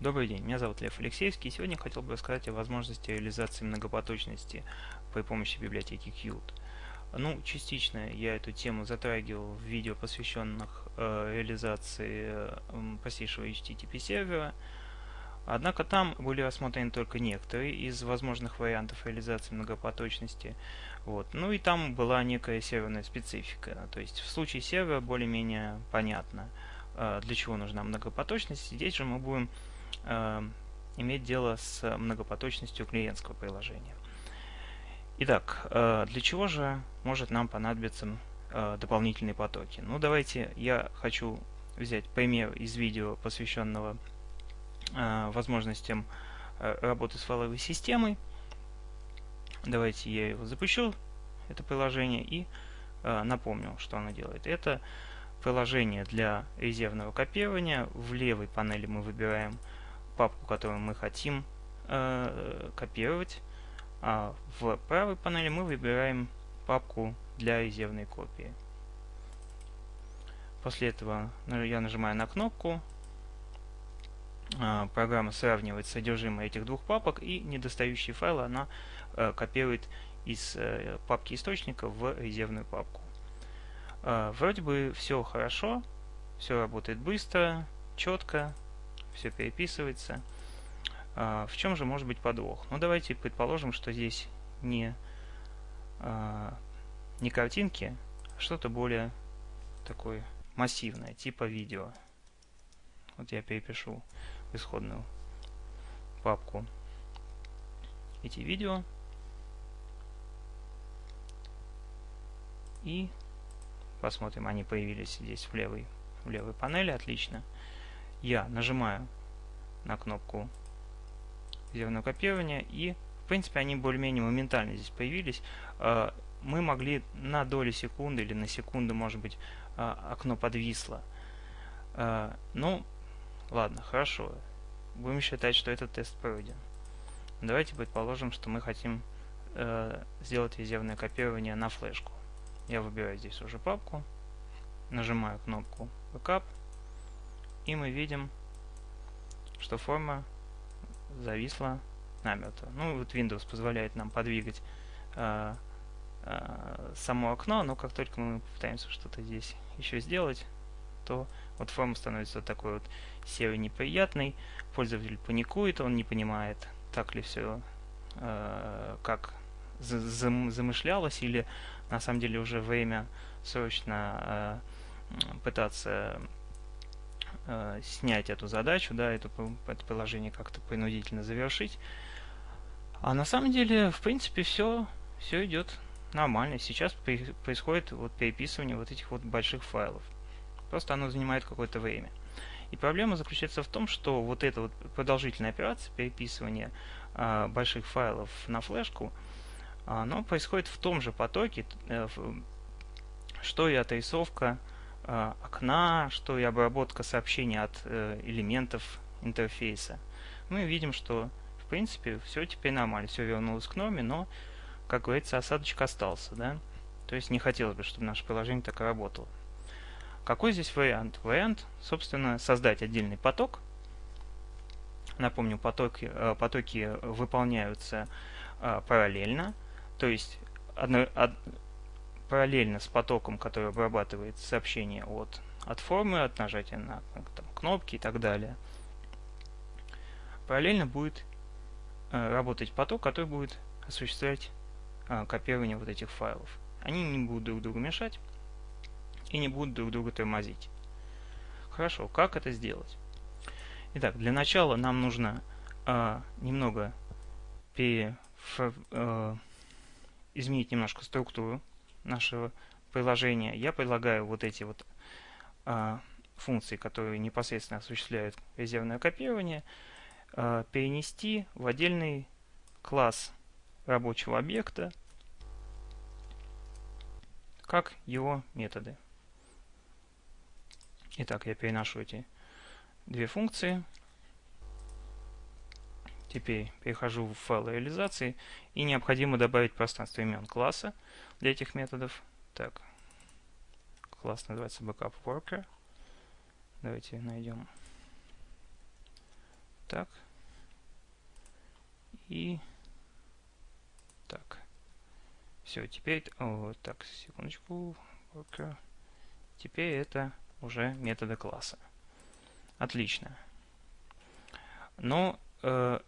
Добрый день, меня зовут Лев Алексеевский, и сегодня хотел бы рассказать о возможности реализации многопоточности при помощи библиотеки Qt. Ну, частично я эту тему затрагивал в видео, посвященных э, реализации э, простейшего HTTP сервера, однако там были рассмотрены только некоторые из возможных вариантов реализации многопоточности. Вот. Ну и там была некая серверная специфика, то есть в случае сервера более-менее понятно, э, для чего нужна многопоточность. Здесь же мы будем иметь дело с многопоточностью клиентского приложения. Итак, э, для чего же может нам понадобиться э, дополнительные потоки? Ну, давайте я хочу взять пример из видео, посвященного э, возможностям э, работы с файловой системой. Давайте я его запущу, это приложение, и э, напомню, что оно делает. Это приложение для резервного копирования. В левой панели мы выбираем папку, которую мы хотим э, копировать. А в правой панели мы выбираем папку для резервной копии. После этого я нажимаю на кнопку. А, программа сравнивает содержимое этих двух папок и недостающие файлы она э, копирует из э, папки источника в резервную папку. А, вроде бы все хорошо, все работает быстро, четко, все переписывается. А, в чем же может быть подвох? Ну, давайте предположим, что здесь не, а, не картинки, а что-то более такое массивное, типа видео. Вот я перепишу в исходную папку эти видео. И посмотрим, они появились здесь в левой, в левой панели, отлично я нажимаю на кнопку резервного копирования и в принципе они более-менее моментально здесь появились. А, мы могли на доли секунды или на секунду, может быть, а, окно подвисло. А, ну, ладно, хорошо. Будем считать, что этот тест пройден. Давайте предположим, что мы хотим сделать резервное копирование на флешку. Я выбираю здесь уже папку, нажимаю кнопку Backup, и мы видим, что форма зависла намертво. Ну, вот Windows позволяет нам подвигать э, э, само окно, но как только мы пытаемся что-то здесь еще сделать, то вот форма становится такой вот серой неприятной, пользователь паникует, он не понимает, так ли все, э, как замышлялось, или на самом деле уже время срочно э, пытаться э, снять эту задачу, да, эту, это приложение как-то принудительно завершить. А на самом деле, в принципе, все, все идет нормально. Сейчас происходит вот переписывание вот этих вот больших файлов. Просто оно занимает какое-то время. И проблема заключается в том, что вот эта вот продолжительная операция переписывания э, больших файлов на флешку, оно происходит в том же потоке, э, что и отрисовка окна, что и обработка сообщений от э, элементов интерфейса. Мы видим, что в принципе все теперь нормально, все вернулось к норме, но, как говорится, осадочек остался. Да? То есть не хотелось бы, чтобы наше приложение так работало. Какой здесь вариант? Вариант, собственно, создать отдельный поток. Напомню, потоки, э, потоки выполняются параллельно, то есть одно, параллельно с потоком, который обрабатывает сообщение от, от формы, от нажатия на там, кнопки и так далее, параллельно будет э, работать поток, который будет осуществлять э, копирование вот этих файлов. Они не будут друг другу мешать и не будут друг друга тормозить. Хорошо, как это сделать? Итак, для начала нам нужно э, немного пере, э, изменить немножко структуру нашего приложения, я предлагаю вот эти вот а, функции, которые непосредственно осуществляют резервное копирование, а, перенести в отдельный класс рабочего объекта, как его методы. Итак, я переношу эти две функции. Теперь перехожу в файл реализации и необходимо добавить пространство имен класса для этих методов. Так, класс называется backup worker. Давайте найдем Так. И так. Все, теперь... О, так, секундочку. Worker. Теперь это уже методы класса. Отлично. Но э,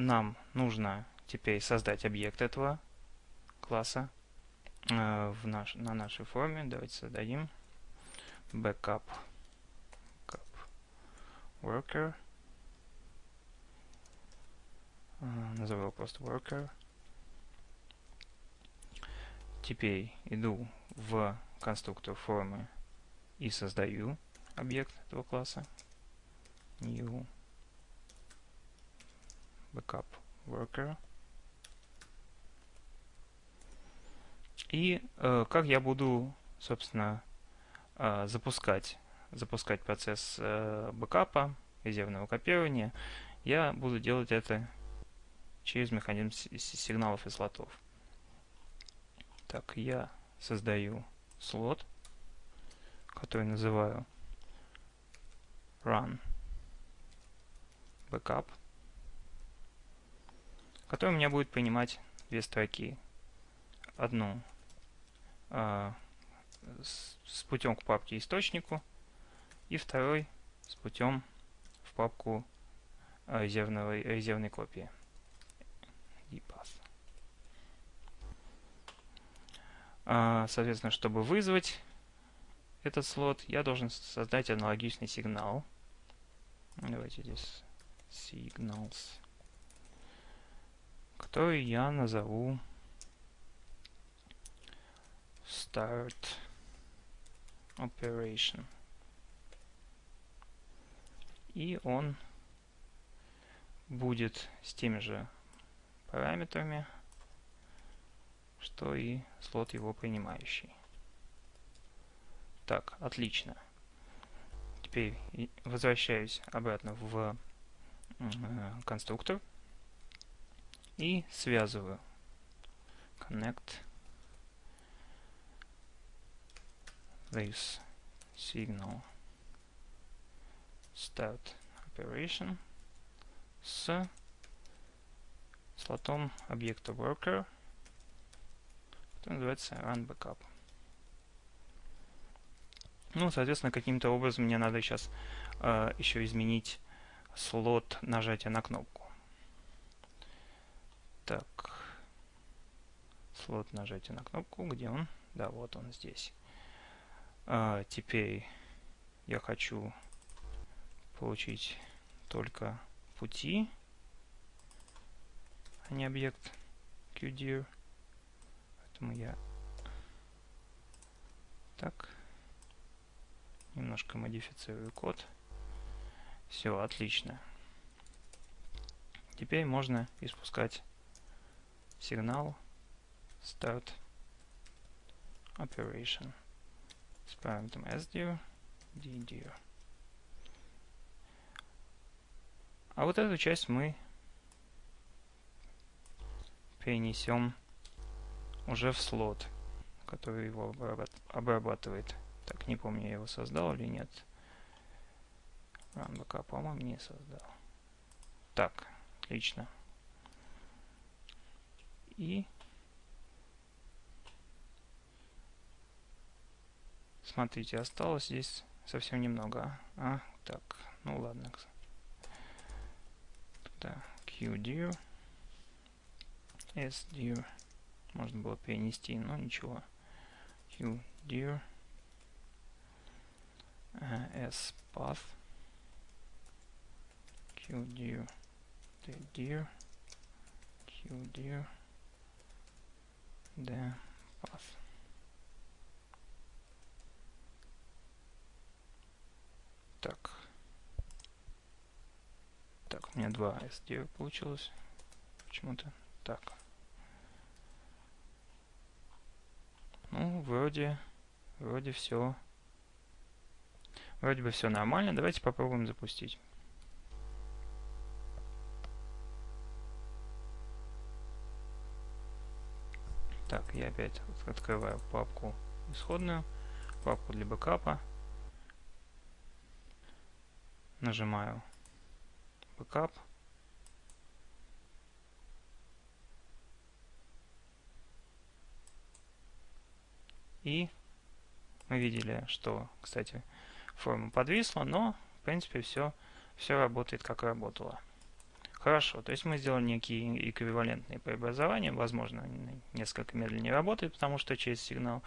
нам нужно теперь создать объект этого класса э, в наш, на нашей форме. Давайте создадим backup, backup worker. Э, назову его просто worker. Теперь иду в конструктор формы и создаю объект этого класса. New backup worker. И э, как я буду, собственно, э, запускать, запускать процесс э, бэкапа, резервного копирования, я буду делать это через механизм сигналов и слотов. Так, я создаю слот, который называю run backup, который у меня будет принимать две строки. Одну э, с, с путем к папке источнику и второй с путем в папку э, резервного, резервной копии. Э, соответственно, чтобы вызвать этот слот, я должен создать аналогичный сигнал. Давайте здесь signals, который я назову start operation. И он будет с теми же параметрами, что и слот его принимающий. Так, отлично. Теперь возвращаюсь обратно в э, конструктор и связываю connect this signal start operation с слотом объекта worker, который называется run backup. Ну, соответственно, каким-то образом мне надо сейчас э, еще изменить слот нажатия на кнопку. Так. Слот нажатия на кнопку. Где он? Да, вот он здесь. А, теперь я хочу получить только пути, а не объект QDIR. Поэтому я так немножко модифицирую код. Все, отлично. Теперь можно испускать сигнал start operation с параметром sdir, ddir. А вот эту часть мы перенесем уже в слот, который его обрабатывает. Так, не помню, я его создал или нет. Run по-моему, не создал. Так, отлично. И смотрите, осталось здесь совсем немного. А, так, ну ладно. Тогда qdir, sdir. Можно было перенести, но ничего. qdir, s path, qdir, dir, qdir, the path. Так. Так, у меня два SD получилось. Почему-то так. Ну, вроде, вроде все. Вроде бы все нормально. Давайте попробуем запустить. Так, я опять открываю папку исходную, папку для бэкапа. нажимаю backup. И мы видели, что, кстати, форма подвисла, но, в принципе, все, все работает, как работало. Хорошо, то есть мы сделали некие эквивалентные преобразования. Возможно, несколько медленнее работает, потому что через сигнал,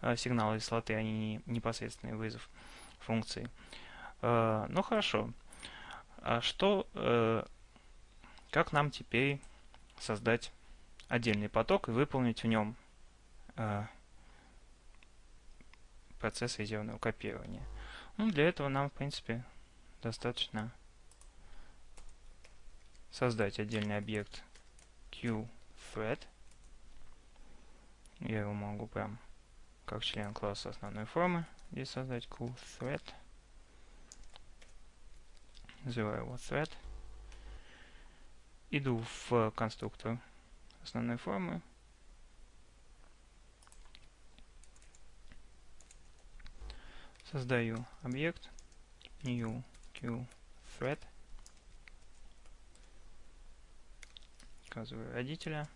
э, сигналы и слоты, они не непосредственный вызов функции. Э, ну хорошо. А что, э, как нам теперь создать отдельный поток и выполнить в нем процесс резервного копирования? Ну, для этого нам, в принципе, достаточно создать отдельный объект QThread. Я его могу прям как член класса основной формы здесь создать QThread. Называю его thread. Иду в конструктор основной формы. Создаю объект new QThread. указываю родителя.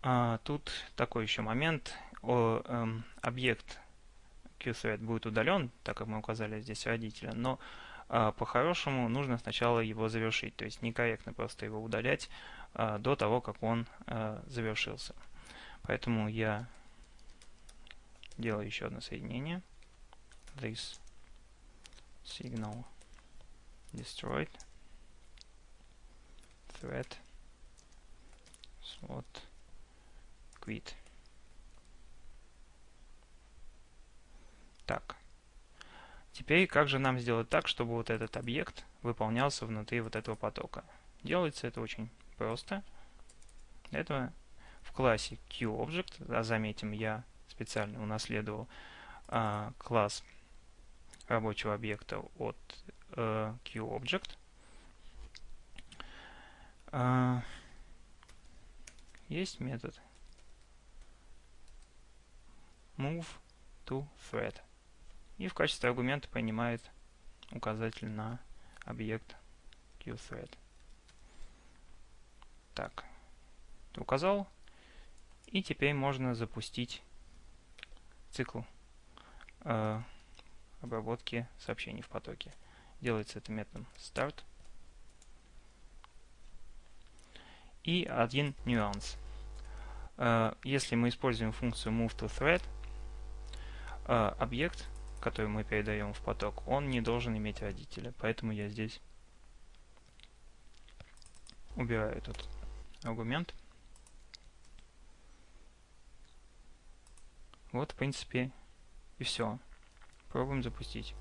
А, тут такой еще момент. О, эм, объект QThread будет удален, так как мы указали здесь родителя, но а, по-хорошему нужно сначала его завершить. То есть некорректно просто его удалять а, до того, как он а, завершился. Поэтому я делаю еще одно соединение. This signal destroyed thread slot quit. Так. Теперь как же нам сделать так, чтобы вот этот объект выполнялся внутри вот этого потока? Делается это очень просто. Этого в классе QObject, а заметим, я специально унаследовал а, класс рабочего объекта от э, QObject. А, есть метод move to thread. И в качестве аргумента принимает указатель на объект QThread. Так, указал. И теперь можно запустить цикл э, обработки сообщений в потоке. Делается это методом start. И один нюанс. Э, если мы используем функцию moveToThread, э, объект, который мы передаем в поток, он не должен иметь родителя. Поэтому я здесь убираю этот аргумент. Вот, в принципе, и все. Пробуем запустить.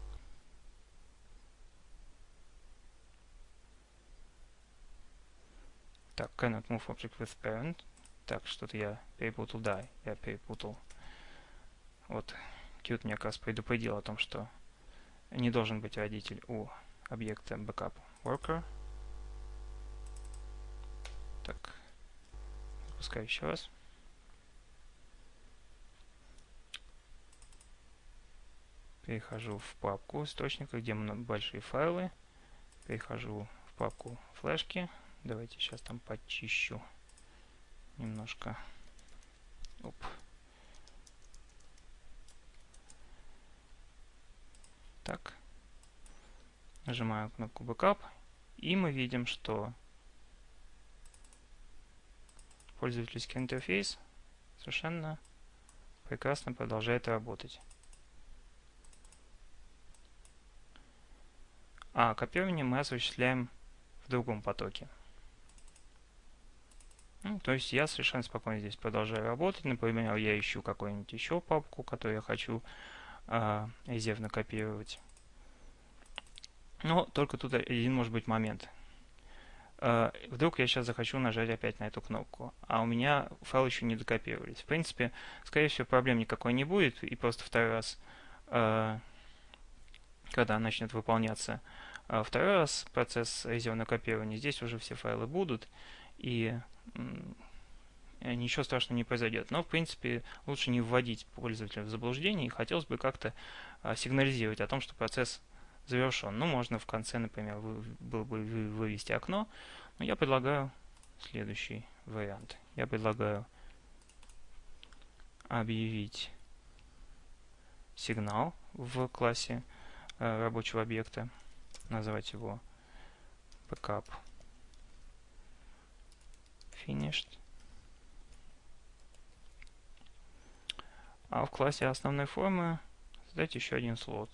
Так, cannot move object with parent. Так, что-то я перепутал. Да, я перепутал. Вот, Qt мне как раз предупредил о том, что не должен быть родитель у объекта backup worker. Так, запускаю еще раз. Перехожу в папку источника, где большие файлы. Перехожу в папку флешки. Давайте сейчас там почищу немножко. Оп. Так. Нажимаю кнопку Backup. И мы видим, что пользовательский интерфейс совершенно прекрасно продолжает работать. А копирование мы осуществляем в другом потоке. Ну, то есть я совершенно спокойно здесь продолжаю работать. Например, я ищу какую-нибудь еще папку, которую я хочу э, резервно копировать. Но только тут один может быть момент. Э, вдруг я сейчас захочу нажать опять на эту кнопку, а у меня файлы еще не докопировались. В принципе, скорее всего, проблем никакой не будет, и просто второй раз, э, когда начнет выполняться второй раз процесс резервного копирования, здесь уже все файлы будут, и ничего страшного не произойдет. Но, в принципе, лучше не вводить пользователя в заблуждение, и хотелось бы как-то а, сигнализировать о том, что процесс завершен. Ну, можно в конце, например, было бы вывести окно, но я предлагаю следующий вариант. Я предлагаю объявить сигнал в классе э, рабочего объекта, назвать его backup finished. А в классе основной формы создать еще один слот,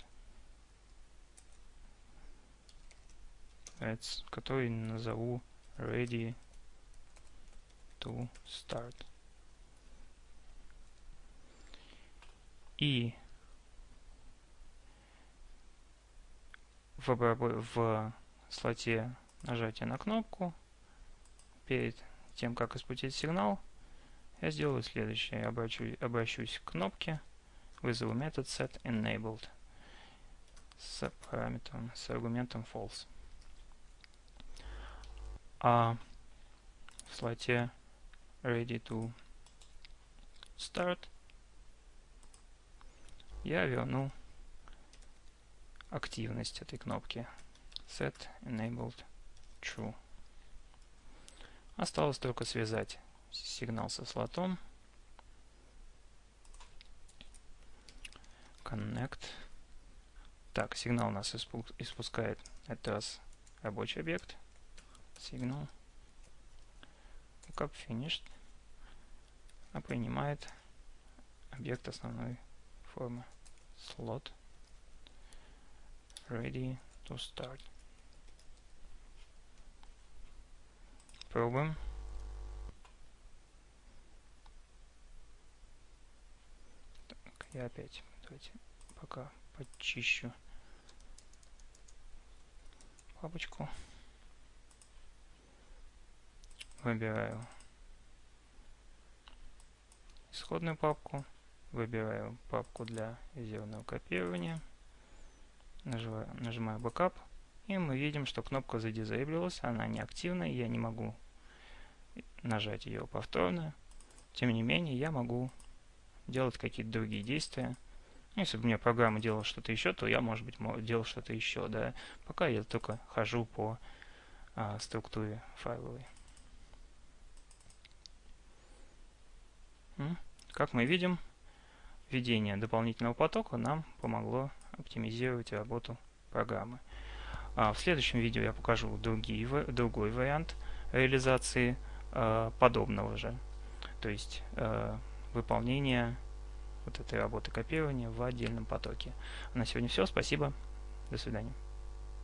который назову ready to start. И в, в слоте нажатия на кнопку перед тем, как испустить сигнал, я сделаю следующее. Я обращу, обращусь к кнопке, вызову метод setEnabled с параметром, с аргументом false. А в слоте ready to start я верну активность этой кнопки set enabled true. Осталось только связать сигнал со слотом. Connect. Так, сигнал нас испускает этот раз рабочий объект. Сигнал. Lookup finished. А принимает объект основной формы. Slot. Ready to start. Пробуем. Так, я опять, давайте пока почищу папочку. Выбираю исходную папку, выбираю папку для резервного копирования, нажимаю, нажимаю Backup и мы видим, что кнопка задизейблилась, она неактивна, я не могу нажать ее повторно. Тем не менее, я могу делать какие-то другие действия. Если бы у меня программа делала что-то еще, то я, может быть, делал что-то еще. Да? Пока я только хожу по а, структуре файловой. Как мы видим, введение дополнительного потока нам помогло оптимизировать работу программы. А в следующем видео я покажу другие, другой вариант реализации э, подобного же. То есть э, выполнение вот этой работы копирования в отдельном потоке. На сегодня все. Спасибо. До свидания.